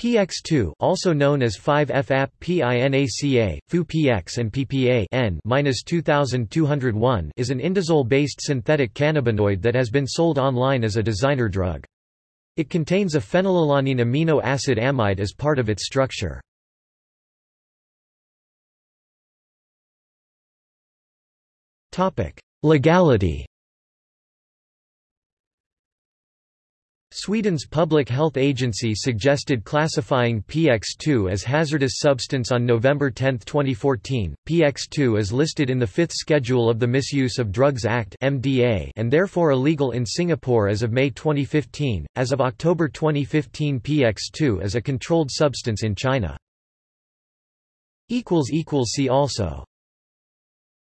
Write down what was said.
PX2 also known as 5-FAP-PINACA, FU-PX and PPA N-2201 is an indazole-based synthetic cannabinoid that has been sold online as a designer drug. It contains a phenylalanine amino acid amide as part of its structure. Legality Sweden's public health agency suggested classifying PX2 as hazardous substance on November 10, 2014. PX2 is listed in the fifth schedule of the Misuse of Drugs Act (MDA) and therefore illegal in Singapore as of May 2015. As of October 2015, PX2 is a controlled substance in China. equals equals see also